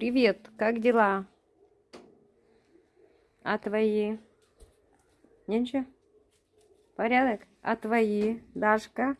Привет, как дела? А твои? Ничего? Порядок? А твои, Дашка?